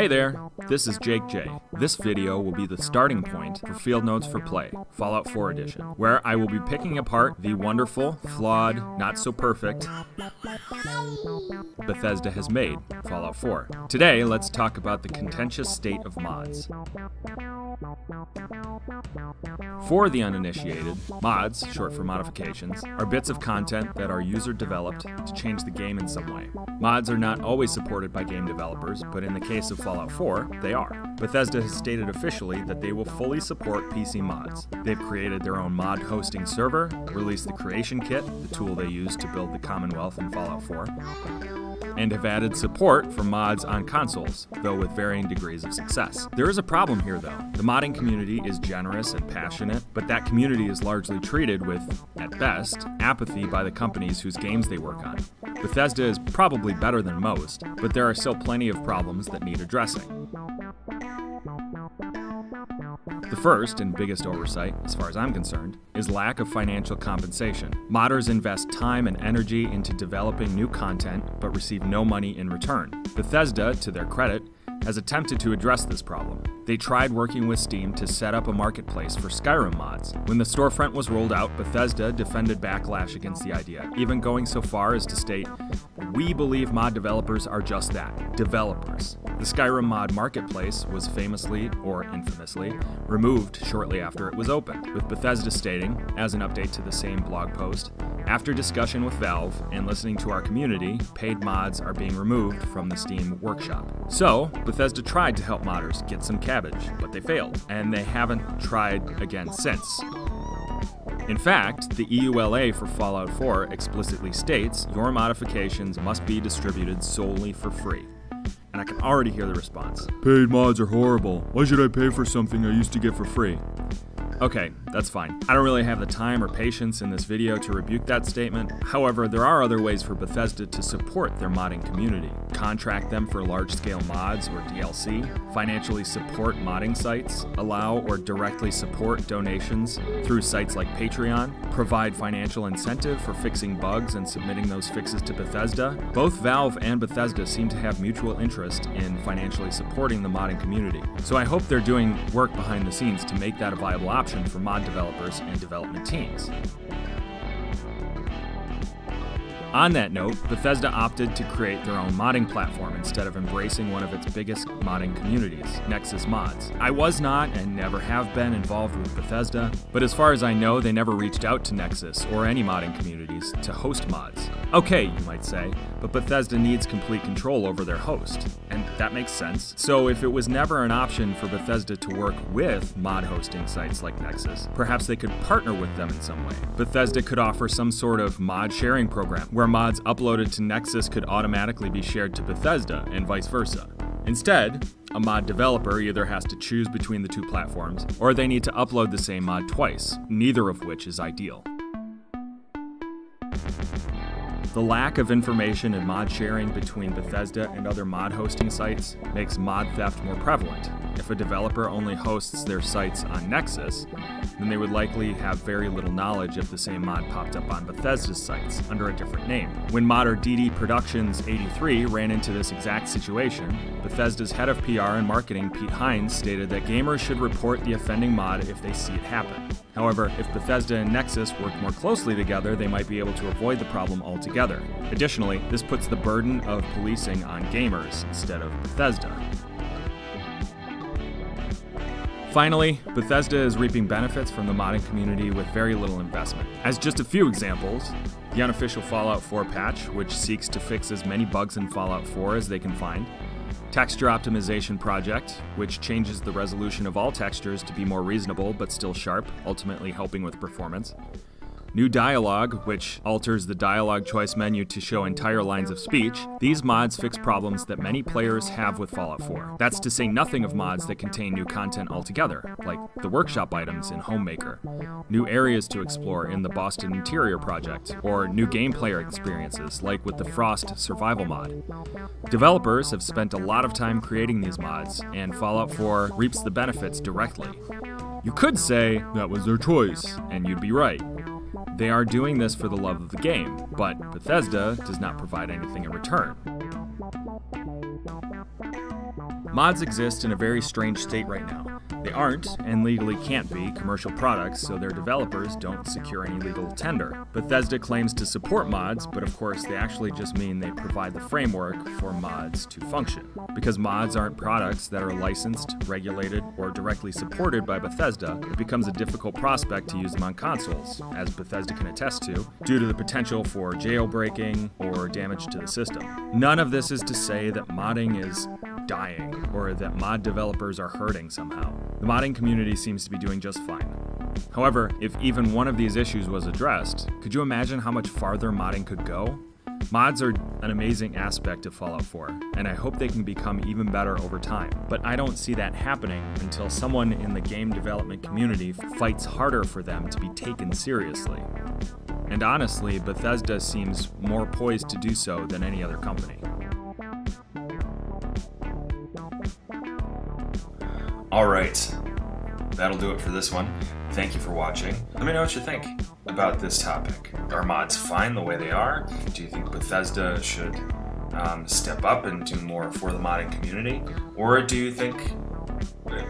Hey there, this is Jake J. This video will be the starting point for Field Notes for Play, Fallout 4 Edition, where I will be picking apart the wonderful, flawed, not so perfect Bethesda has made, Fallout 4. Today, let's talk about the contentious state of mods. For the uninitiated, mods, short for modifications, are bits of content that are user developed to change the game in some way. Mods are not always supported by game developers, but in the case of Fallout 4, they are. Bethesda has stated officially that they will fully support PC mods. They've created their own mod hosting server, released the Creation Kit, the tool they use to build the Commonwealth in Fallout 4, and have added support for mods on consoles, though with varying degrees of success. There is a problem here though. The modding community is generous and passionate, but that community is largely treated with, at best, apathy by the companies whose games they work on. Bethesda is probably better than most, but there are still plenty of problems that need addressing. The first and biggest oversight, as far as I'm concerned, is lack of financial compensation. Modders invest time and energy into developing new content but receive no money in return. Bethesda, to their credit, has attempted to address this problem. They tried working with Steam to set up a marketplace for Skyrim mods. When the storefront was rolled out, Bethesda defended backlash against the idea, even going so far as to state, We believe mod developers are just that developers. The Skyrim mod marketplace was famously, or infamously, removed shortly after it was opened, with Bethesda stating, as an update to the same blog post, after discussion with Valve and listening to our community, paid mods are being removed from the Steam workshop. So, Bethesda tried to help modders get some cabbage, but they failed, and they haven't tried again since. In fact, the EULA for Fallout 4 explicitly states your modifications must be distributed solely for free. And I can already hear the response. Paid mods are horrible. Why should I pay for something I used to get for free? Okay, that's fine. I don't really have the time or patience in this video to rebuke that statement. However, there are other ways for Bethesda to support their modding community. Contract them for large-scale mods or DLC, financially support modding sites, allow or directly support donations through sites like Patreon, provide financial incentive for fixing bugs and submitting those fixes to Bethesda. Both Valve and Bethesda seem to have mutual interest in financially supporting the modding community. So I hope they're doing work behind the scenes to make that a viable option option for mod developers and development teams. On that note, Bethesda opted to create their own modding platform instead of embracing one of its biggest modding communities, Nexus Mods. I was not and never have been involved with Bethesda, but as far as I know, they never reached out to Nexus or any modding communities to host mods. Okay, you might say, but Bethesda needs complete control over their host, and that makes sense. So if it was never an option for Bethesda to work with mod hosting sites like Nexus, perhaps they could partner with them in some way. Bethesda could offer some sort of mod sharing program where mods uploaded to Nexus could automatically be shared to Bethesda and vice versa. Instead, a mod developer either has to choose between the two platforms, or they need to upload the same mod twice, neither of which is ideal. The lack of information and mod sharing between Bethesda and other mod hosting sites makes mod theft more prevalent. If a developer only hosts their sites on Nexus, then they would likely have very little knowledge if the same mod popped up on Bethesda's sites under a different name. When modder DD Productions 83 ran into this exact situation, Bethesda's head of PR and marketing, Pete Hines, stated that gamers should report the offending mod if they see it happen. However, if Bethesda and Nexus work more closely together, they might be able to avoid the problem altogether. Additionally, this puts the burden of policing on gamers instead of Bethesda. Finally, Bethesda is reaping benefits from the modding community with very little investment. As just a few examples, the unofficial Fallout 4 patch, which seeks to fix as many bugs in Fallout 4 as they can find, Texture Optimization Project, which changes the resolution of all textures to be more reasonable but still sharp, ultimately helping with performance. New Dialogue, which alters the dialogue choice menu to show entire lines of speech, these mods fix problems that many players have with Fallout 4. That's to say nothing of mods that contain new content altogether, like the workshop items in Homemaker, new areas to explore in the Boston Interior Project, or new game player experiences, like with the Frost Survival mod. Developers have spent a lot of time creating these mods, and Fallout 4 reaps the benefits directly. You could say that was their choice, and you'd be right. They are doing this for the love of the game, but Bethesda does not provide anything in return. Mods exist in a very strange state right now. They aren't, and legally can't be, commercial products, so their developers don't secure any legal tender. Bethesda claims to support mods, but of course they actually just mean they provide the framework for mods to function. Because mods aren't products that are licensed, regulated, or directly supported by Bethesda, it becomes a difficult prospect to use them on consoles, as Bethesda can attest to, due to the potential for jailbreaking or damage to the system. None of this is to say that modding is dying or that mod developers are hurting somehow. The modding community seems to be doing just fine. However, if even one of these issues was addressed, could you imagine how much farther modding could go? Mods are an amazing aspect of Fallout 4, and I hope they can become even better over time. But I don't see that happening until someone in the game development community fights harder for them to be taken seriously. And honestly, Bethesda seems more poised to do so than any other company. All right, that'll do it for this one. Thank you for watching. Let me know what you think about this topic. Are mods fine the way they are? Do you think Bethesda should um, step up and do more for the modding community? Or do you think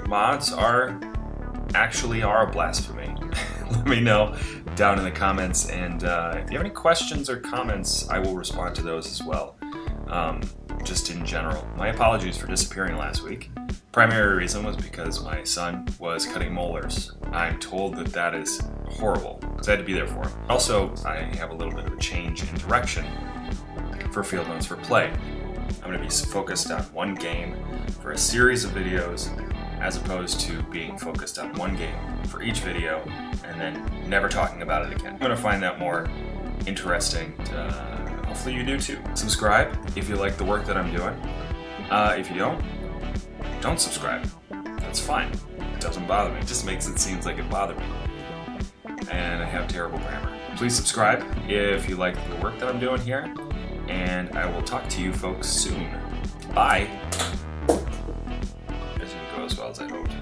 mods are actually are a blasphemy? Let me know down in the comments. And uh, if you have any questions or comments, I will respond to those as well. Um, just in general. My apologies for disappearing last week. Primary reason was because my son was cutting molars. I'm told that that is horrible, so I had to be there for him. Also, I have a little bit of a change in direction for Field Notes for Play. I'm going to be focused on one game for a series of videos as opposed to being focused on one game for each video and then never talking about it again. I'm going to find that more interesting. To, uh, hopefully you do too. Subscribe if you like the work that I'm doing. Uh, if you don't, don't subscribe. That's fine. It doesn't bother me. It just makes it seem like it bothered me. And I have terrible grammar. Please subscribe if you like the work that I'm doing here. And I will talk to you folks soon. Bye. It didn't go as well as I hoped.